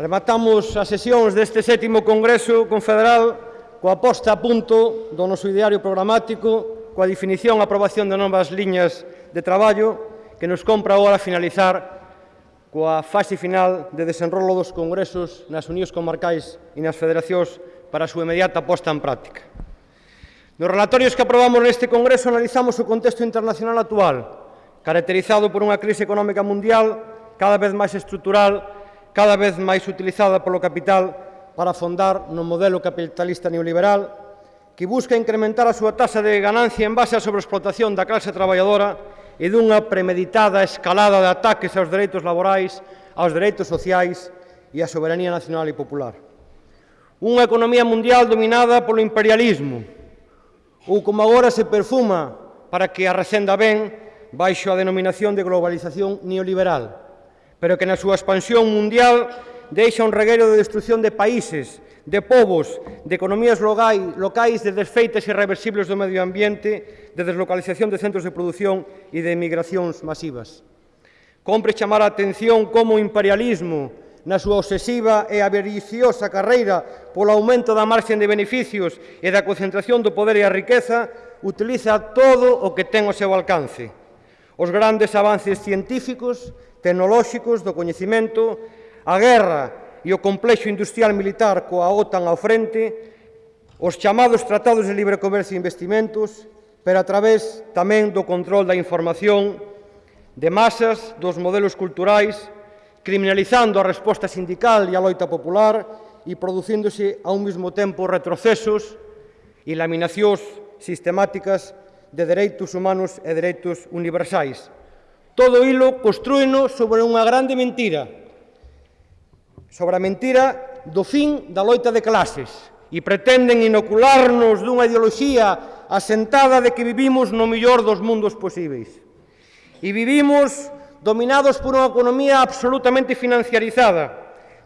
Rematamos as sesións deste sétimo Congreso Confederal coa posta a punto do noso ideario programático, coa definición e aprobación de novas liñas de traballo que nos compra agora finalizar coa fase final de desenrolo dos congresos nas unións comarcais e nas federacións para a súa inmediata posta en práctica. Nos relatorios que aprobamos neste congreso analizamos o contexto internacional actual, caracterizado por unha crise económica mundial cada vez máis estrutural cada vez máis utilizada polo capital para afondar no modelo capitalista neoliberal, que busca incrementar a súa tasa de ganancia en base á sobreexplotación da clase traballadora e dunha premeditada escalada de ataques aos dereitos laborais, aos dereitos sociais e á soberanía nacional e popular. Unha economía mundial dominada polo imperialismo, ou como agora se perfuma para que a recenda ben baixo a denominación de globalización neoliberal pero que na súa expansión mundial deixa un reguero de destrucción de países, de povos, de economías locais, de desfeitas irreversibles do medio ambiente, de deslocalización de centros de produción e de emigracións masivas. Compre chamar a atención como o imperialismo, na súa obsesiva e avariciosa carreira polo aumento da marxen de beneficios e da concentración do poder e a riqueza, utiliza todo o que ten ao seu alcance. Os grandes avances científicos tecnolóxicos do coñecimento, a guerra e o complexo industrial militar coa OTAN ao frente, os chamados tratados de libre comercio e investimentos, pero a través tamén do control da información de masas, dos modelos culturais, criminalizando a resposta sindical e a loita popular e producíndose ao mesmo tempo retrocesos e laminacións sistemáticas de dereitos humanos e dereitos universais. Todo hilo construíno sobre unha grande mentira, sobre a mentira do fin da loita de clases, e pretenden inocularnos dunha ideoloxía asentada de que vivimos no millor dos mundos posíveis. E vivimos dominados por unha economía absolutamente financiarizada,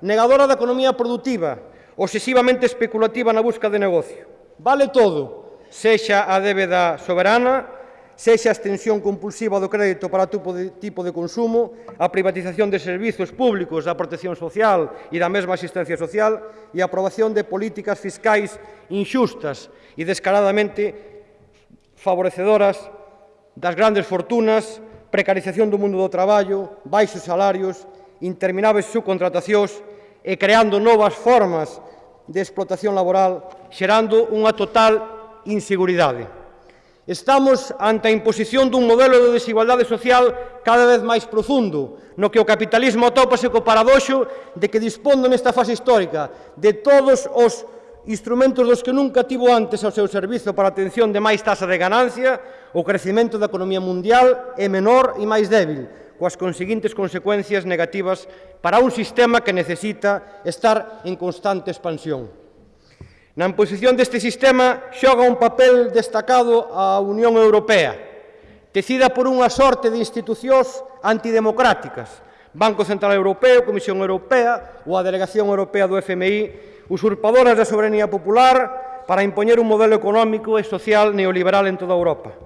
negadora da economía productiva, obsesivamente especulativa na busca de negocio. Vale todo, sexa a débeda soberana, sexa a extensión compulsiva do crédito para tipo de, tipo de consumo, a privatización de servizos públicos da protección social e da mesma asistencia social e a aprobación de políticas fiscais inxustas e descaradamente favorecedoras das grandes fortunas, precarización do mundo do traballo, baixos salarios, intermináveis subcontratacións e creando novas formas de explotación laboral, xerando unha total inseguridade. Estamos ante a imposición dun modelo de desigualdade social cada vez máis profundo, no que o capitalismo atópase co paradoxo de que dispondo nesta fase histórica de todos os instrumentos dos que nunca tivo antes ao seu servizo para a atención de máis tasa de ganancia, o crecimento da economía mundial é menor e máis débil, coas conseguintes consecuencias negativas para un sistema que necesita estar en constante expansión. Na imposición deste sistema xoga un papel destacado a Unión Europea, tecida por unha sorte de institucións antidemocráticas, Banco Central Europeo, Comisión Europea ou a Delegación Europea do FMI, usurpadoras da soberanía popular para impoñer un modelo económico e social neoliberal en toda Europa.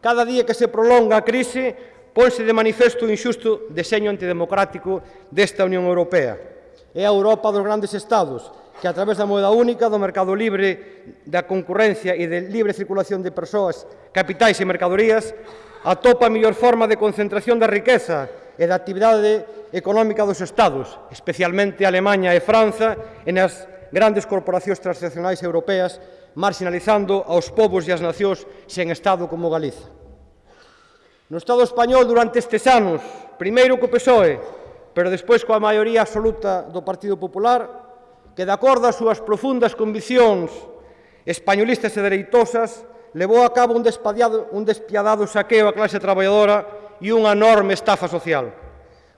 Cada día que se prolonga a crise, ponse de manifesto o inxusto deseño antidemocrático desta Unión Europea. É a Europa dos grandes estados, que a través da moeda única, do mercado libre, da concurrencia e de libre circulación de persoas, capitais e mercadorías, atopa a mellor forma de concentración da riqueza e da actividade económica dos estados, especialmente Alemanha e Franza, e nas grandes corporacións transnacionais europeas, marginalizando aos povos e as nacións sen Estado como Galiza. No Estado español, durante estes anos, primeiro co PSOE, pero despois coa maioría absoluta do Partido Popular, que de acordo ás súas profundas conviccións españolistas e dereitosas, levou a cabo un, un despiadado saqueo á clase traballadora e unha enorme estafa social.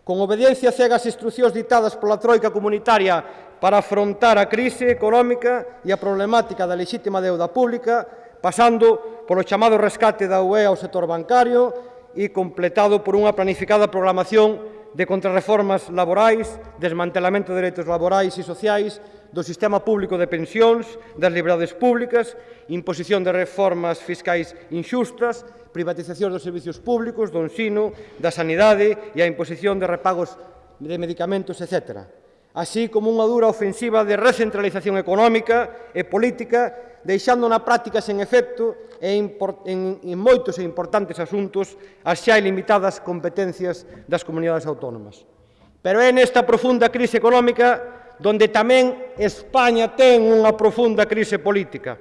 Con obediencia cega ás instruccións ditadas pola Troika Comunitaria para afrontar a crise económica e a problemática da lexítima deuda pública, pasando polo chamado rescate da UE ao sector bancario e completado por unha planificada programación de contrarreformas laborais, desmantelamento de dereitos laborais e sociais, do sistema público de pensións, das liberdades públicas, imposición de reformas fiscais inxustas, privatización dos servicios públicos, do ensino, da sanidade e a imposición de repagos de medicamentos, etc. Así como unha dura ofensiva de recentralización económica e política deixando na práctica sen efecto e en, en moitos e importantes asuntos as xa ilimitadas competencias das comunidades autónomas. Pero é nesta profunda crise económica donde tamén España ten unha profunda crise política,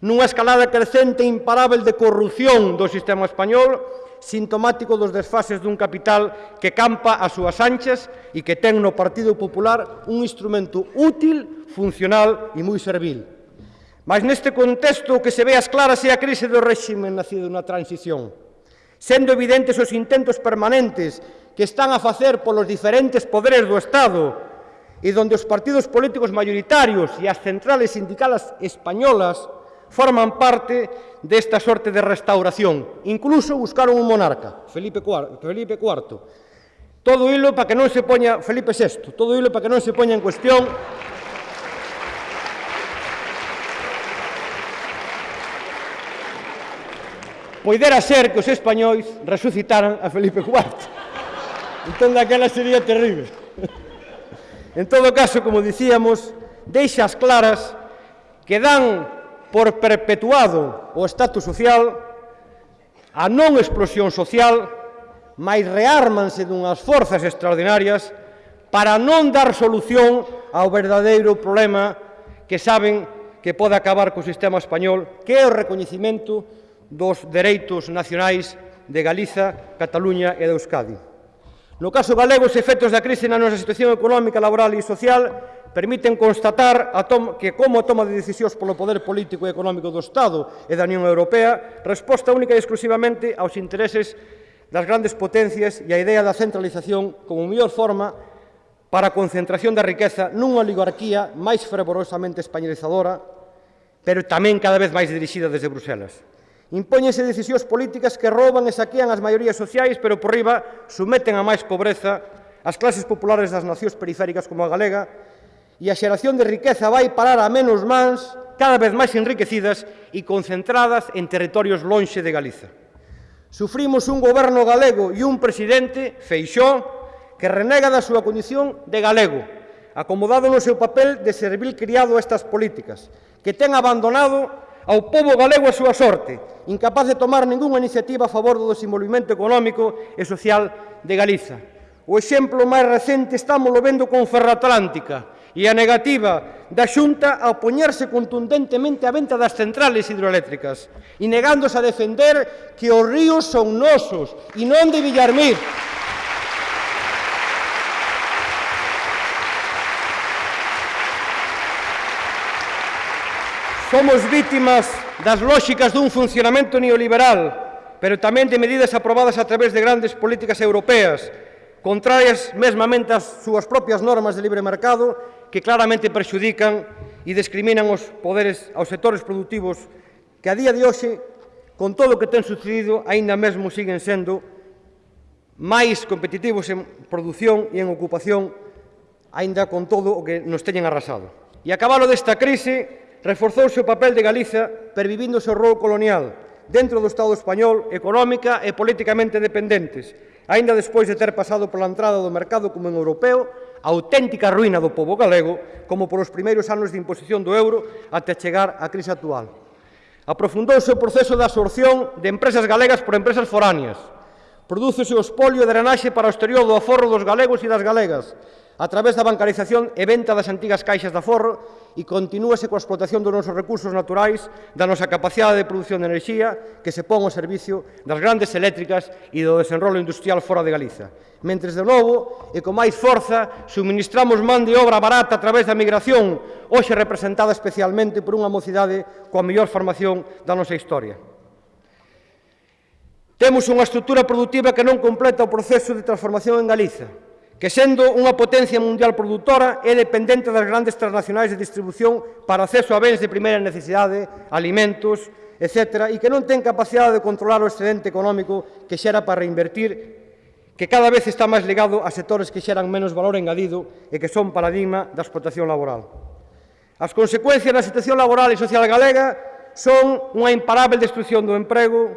nunha escalada crecente e imparável de corrupción do sistema español, sintomático dos desfases dun capital que campa as súas anchas e que ten no Partido Popular un instrumento útil, funcional e moi servil. Mas neste contexto o que se ve as claras é a crise do réxime nacido na transición, sendo evidentes os intentos permanentes que están a facer polos diferentes poderes do Estado e donde os partidos políticos mayoritarios e as centrales sindicales españolas forman parte desta sorte de restauración. Incluso buscaron un monarca, Felipe IV, Felipe IV. Todo hilo para que non se poña Felipe VI, todo hilo para que non se poña en cuestión poidera ser que os españois resucitaran a Felipe IV. Entón, daquela sería terrible. En todo caso, como dicíamos, deixa as claras que dan por perpetuado o estatus social, a non explosión social, máis reármanse dunhas forzas extraordinarias para non dar solución ao verdadeiro problema que saben que pode acabar co sistema español, que é o recoñecimento dos dereitos nacionais de Galiza, Cataluña e de Euskadi. No caso galego, os efectos da crise na nosa situación económica, laboral e social permiten constatar a que como a toma de decisións polo poder político e económico do Estado e da Unión Europea resposta única e exclusivamente aos intereses das grandes potencias e a idea da centralización como mellor forma para a concentración da riqueza nunha oligarquía máis fervorosamente españolizadora, pero tamén cada vez máis dirixida desde Bruselas. Impóñense decisións políticas que roban e saquean as maiorías sociais, pero por riba someten a máis pobreza as clases populares das nacións periféricas como a galega e a xeración de riqueza vai parar a menos mans cada vez máis enriquecidas e concentradas en territorios lonxe de Galiza. Sufrimos un goberno galego e un presidente, Feixó, que renega da súa condición de galego, acomodado no seu papel de servil criado a estas políticas, que ten abandonado ao povo galego a súa sorte, incapaz de tomar ningunha iniciativa a favor do desenvolvimento económico e social de Galiza. O exemplo máis recente estamos lo vendo con Ferroatlántica e a negativa da Xunta a opoñerse contundentemente á venta das centrales hidroeléctricas e negándose a defender que os ríos son nosos e non de Villarmir. Somos vítimas das lóxicas dun funcionamento neoliberal, pero tamén de medidas aprobadas a través de grandes políticas europeas, contrarias mesmamente ás súas propias normas de libre mercado, que claramente perxudican e discriminan os poderes aos sectores productivos que a día de hoxe, con todo o que ten sucedido, aínda mesmo siguen sendo máis competitivos en produción e en ocupación, aínda con todo o que nos teñen arrasado. E a cabalo desta crise, reforzouse o papel de Galiza pervivindo o rol colonial dentro do Estado español económica e políticamente dependentes, aínda despois de ter pasado pola entrada do mercado común europeo, a auténtica ruína do povo galego, como polos primeiros anos de imposición do euro até chegar á crise actual. Aprofundouse o proceso de absorción de empresas galegas por empresas foráneas. Prodúcese o espolio de drenaxe para o exterior do aforro dos galegos e das galegas, a través da bancarización e venta das antigas caixas de aforro e continúase coa explotación dos nosos recursos naturais, da nosa capacidade de producción de enerxía que se pon ao servicio das grandes eléctricas e do desenrolo industrial fora de Galiza. Mentres de novo e con máis forza suministramos man de obra barata a través da migración, hoxe representada especialmente por unha mocidade coa mellor formación da nosa historia. Temos unha estrutura productiva que non completa o proceso de transformación en Galiza, que sendo unha potencia mundial produtora é dependente das grandes transnacionais de distribución para acceso a bens de primeira necesidade, alimentos, etc., e que non ten capacidade de controlar o excedente económico que xera para reinvertir, que cada vez está máis ligado a sectores que xeran menos valor engadido e que son paradigma da explotación laboral. As consecuencias da situación laboral e social galega son unha imparable destrucción do emprego,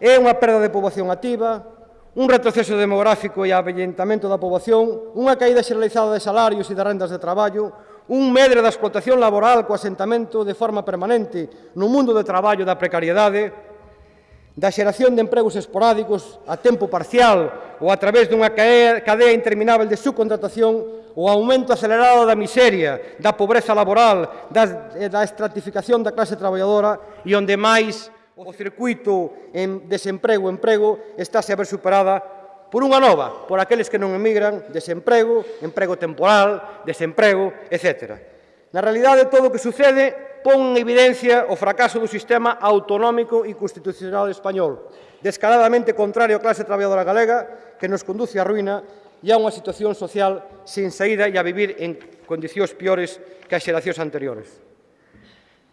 é unha perda de poboación activa, un retroceso demográfico e avellentamento da poboación, unha caída xeralizada de salarios e de rendas de traballo, un medre da explotación laboral co asentamento de forma permanente no mundo do traballo da precariedade, da xeración de empregos esporádicos a tempo parcial ou a través dunha cadea interminável de subcontratación o aumento acelerado da miseria, da pobreza laboral, da, da estratificación da clase traballadora e onde máis o circuito en desemprego-emprego estáse a ver superada por unha nova, por aqueles que non emigran, desemprego, emprego temporal, desemprego, etc. Na realidade, todo o que sucede pon en evidencia o fracaso do sistema autonómico e constitucional español, descaradamente contrario á clase traballadora galega, que nos conduce á ruína e a unha situación social sin saída e a vivir en condicións piores que as xeracións anteriores.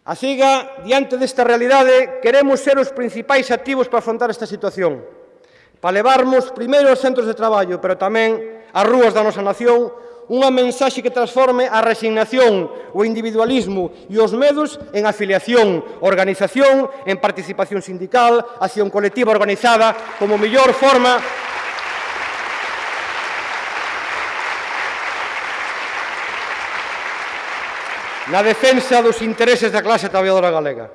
A CIGA, diante desta realidade, queremos ser os principais activos para afrontar esta situación, para levarmos primeiro aos centros de traballo, pero tamén ás rúas da nosa nación, unha mensaxe que transforme a resignación, o individualismo e os medos en afiliación, organización, en participación sindical, acción colectiva organizada como mellor forma na defensa dos intereses da clase traballadora galega.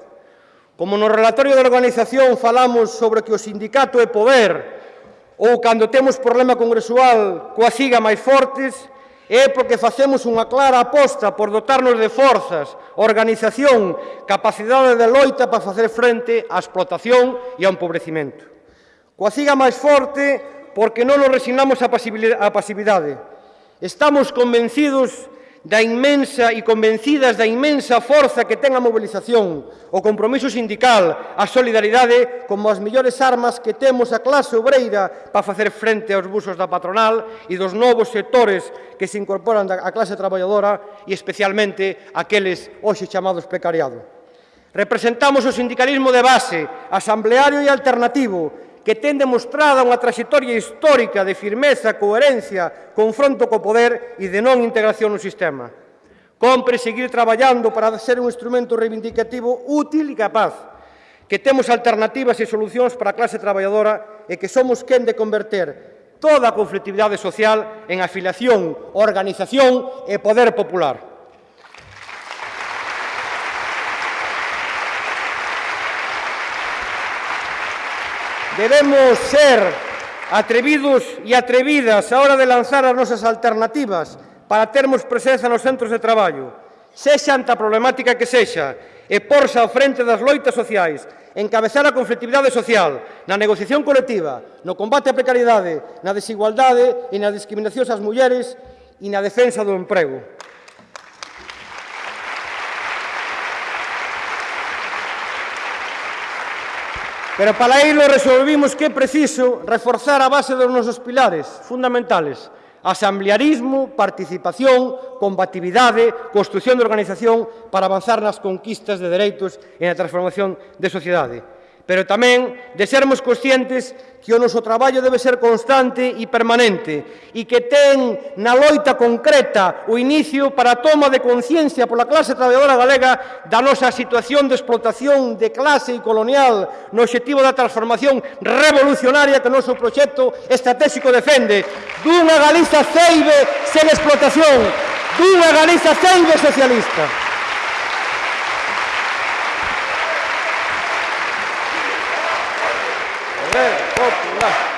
Como no relatorio da organización falamos sobre que o sindicato é poder ou cando temos problema congresual coa siga máis fortes, é porque facemos unha clara aposta por dotarnos de forzas, organización, capacidade de loita para facer frente á explotación e ao empobrecimento. Coa siga máis forte porque non nos resignamos á pasividade. Estamos convencidos de da inmensa e convencidas da inmensa forza que ten a mobilización, o compromiso sindical, a solidaridade como as millores armas que temos a clase obreira para facer frente aos busos da patronal e dos novos sectores que se incorporan á clase traballadora e especialmente aqueles hoxe chamados precariado. Representamos o sindicalismo de base, asambleario e alternativo, que ten demostrada unha trayectoria histórica de firmeza, coherencia, confronto co poder e de non integración no sistema. Compre seguir traballando para ser un instrumento reivindicativo útil e capaz, que temos alternativas e solucións para a clase traballadora e que somos quen de converter toda a conflictividade social en afiliación, organización e poder popular. Debemos ser atrevidos e atrevidas a hora de lanzar as nosas alternativas para termos presenza nos centros de traballo, sexa ante a problemática que sexa, e porse ao frente das loitas sociais, encabezar a conflictividade social, na negociación colectiva, no combate á precariedade, na desigualdade e na discriminación ás mulleres e na defensa do emprego. Pero para ilo resolvimos que é preciso reforzar a base dos nosos pilares fundamentales asamblearismo, participación, combatividade, construción de organización para avanzar nas conquistas de dereitos e na transformación de sociedade pero tamén de sermos conscientes que o noso traballo debe ser constante e permanente e que ten na loita concreta o inicio para a toma de conciencia pola clase traballadora galega da nosa situación de explotación de clase e colonial no objetivo da transformación revolucionaria que o noso proxecto estratégico defende dunha Galiza ceibe sen explotación dunha Galiza ceibe socialista. poder popular.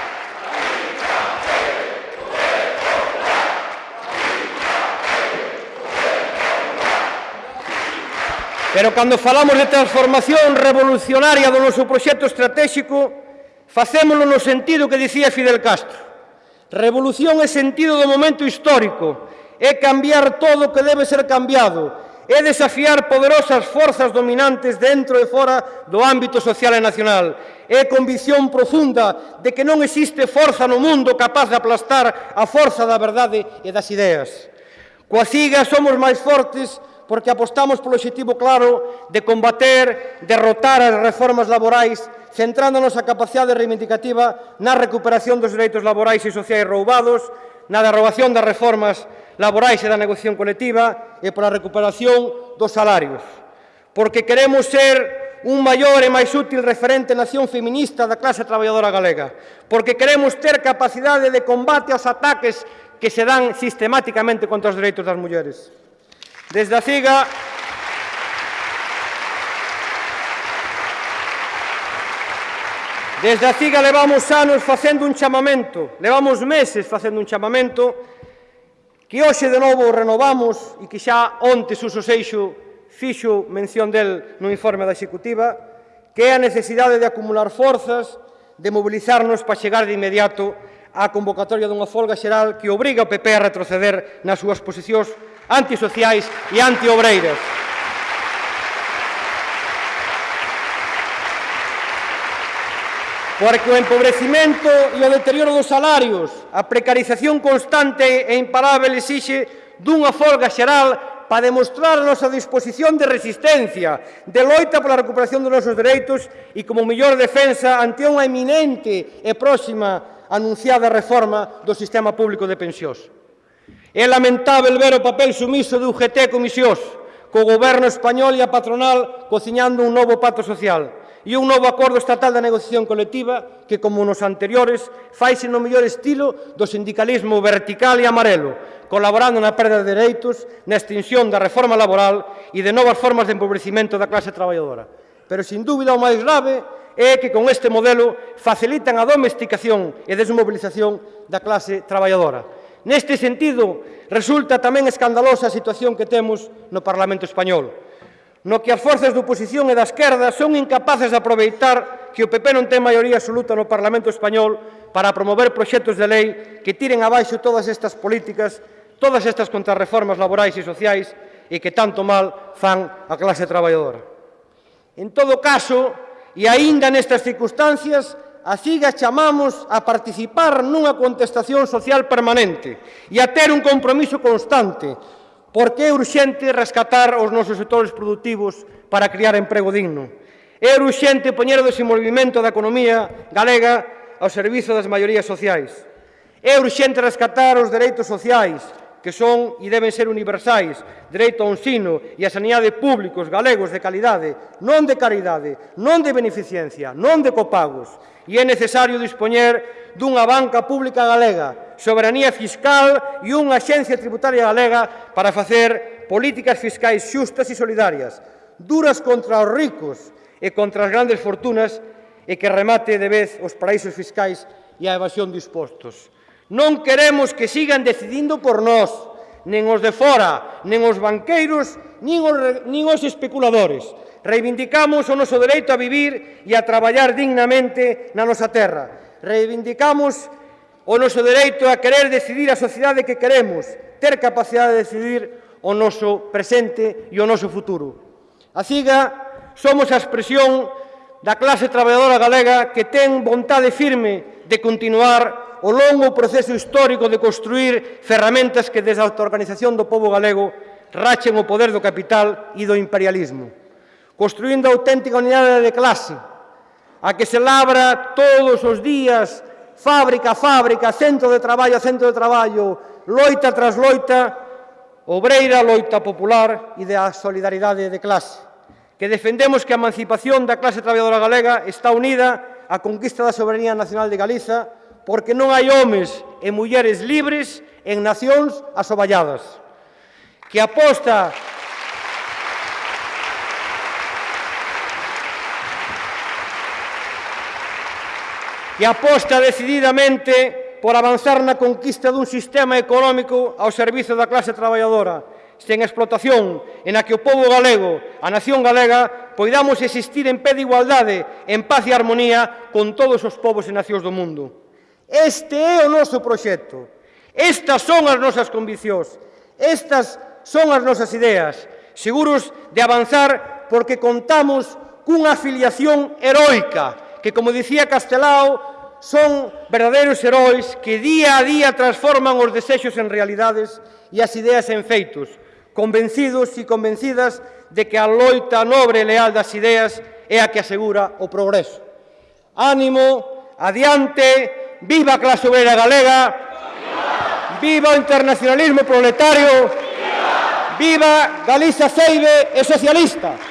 Pero cando falamos de transformación revolucionaria do noso proxecto estratégico, facémolo no sentido que dicía Fidel Castro. Revolución é sentido do momento histórico, é cambiar todo o que debe ser cambiado, é desafiar poderosas forzas dominantes dentro e fora do ámbito social e nacional. É convicción profunda de que non existe forza no mundo capaz de aplastar a forza da verdade e das ideas. Coa siga somos máis fortes porque apostamos polo objetivo claro de combater, derrotar as reformas laborais centrándonos a capacidade reivindicativa na recuperación dos dereitos laborais e sociais roubados, na derrogación das reformas laborais laborais e da negociación colectiva e pola recuperación dos salarios. Porque queremos ser un maior e máis útil referente nación feminista da clase traballadora galega. Porque queremos ter capacidade de combate aos ataques que se dan sistemáticamente contra os dereitos das mulleres. Desde a CIGA... Desde a CIGA levamos anos facendo un chamamento, levamos meses facendo un chamamento que hoxe de novo renovamos e que xa onte Suso Seixo fixo mención del no informe da Executiva, que é a necesidade de acumular forzas, de mobilizarnos para chegar de inmediato á convocatoria dunha folga xeral que obriga o PP a retroceder nas súas posicións antisociais e antiobreiras. porque o empobrecimento e o deterioro dos salarios, a precarización constante e imparável exixe dunha folga xeral para demostrar a nosa disposición de resistencia, de loita pola recuperación dos nosos dereitos e como mellor defensa ante unha eminente e próxima anunciada reforma do sistema público de pensións. É lamentável ver o papel sumiso de UGT e Comisións, co goberno español e a patronal cociñando un novo pato social e un novo acordo estatal da negociación colectiva que, como nos anteriores, faise no mellor estilo do sindicalismo vertical e amarelo, colaborando na perda de dereitos, na extinción da reforma laboral e de novas formas de empobrecimento da clase traballadora. Pero, sin dúbida, o máis grave é que con este modelo facilitan a domesticación e desmobilización da clase traballadora. Neste sentido, resulta tamén escandalosa a situación que temos no Parlamento Español, no que as forzas de oposición e da esquerda son incapaces de aproveitar que o PP non ten maioría absoluta no Parlamento Español para promover proxectos de lei que tiren abaixo todas estas políticas, todas estas contrarreformas laborais e sociais e que tanto mal fan a clase traballadora. En todo caso, e aínda nestas circunstancias, así CIGA chamamos a participar nunha contestación social permanente e a ter un compromiso constante Por que é urxente rescatar os nosos sectores productivos para criar emprego digno? É urxente poñer o desenvolvimento da economía galega ao servizo das maiorías sociais. É urxente rescatar os dereitos sociais, que son e deben ser universais, dereito ao ensino e a sanidade públicos galegos de calidade, non de caridade, non de beneficencia, non de copagos. E é necesario dispoñer dunha banca pública galega soberanía fiscal e unha axencia tributaria galega para facer políticas fiscais xustas e solidarias, duras contra os ricos e contra as grandes fortunas e que remate de vez os paraísos fiscais e a evasión de impostos. Non queremos que sigan decidindo por nós, nen os de fora, nen os banqueiros, nin os, nin os especuladores. Reivindicamos o noso dereito a vivir e a traballar dignamente na nosa terra. Reivindicamos o noso dereito a querer decidir a sociedade que queremos, ter capacidade de decidir o noso presente e o noso futuro. A CIGA somos a expresión da clase traballadora galega que ten vontade firme de continuar o longo proceso histórico de construir ferramentas que desde a autoorganización do povo galego rachen o poder do capital e do imperialismo, construindo a auténtica unidade de clase, a que se labra todos os días fábrica a fábrica, centro de traballo a centro de traballo, loita tras loita, obreira, loita popular e da solidaridade de clase, que defendemos que a emancipación da clase traballadora galega está unida á conquista da soberanía nacional de Galiza porque non hai homes e mulleres libres en nacións asoballadas, que aposta e aposta decididamente por avanzar na conquista dun sistema económico ao servizo da clase traballadora, sen explotación, en a que o povo galego, a nación galega, poidamos existir en pé de igualdade, en paz e armonía con todos os povos e nacións do mundo. Este é o noso proxecto. Estas son as nosas conviccións. Estas son as nosas ideas. Seguros de avanzar porque contamos cunha afiliación heroica que, como dicía Castelao, son verdadeiros heróis que día a día transforman os desexos en realidades e as ideas en feitos, convencidos e convencidas de que a loita nobre e leal das ideas é a que asegura o progreso. Ánimo, adiante, viva a clase obrera galega, viva o internacionalismo proletario, viva Galiza Seibe e socialista.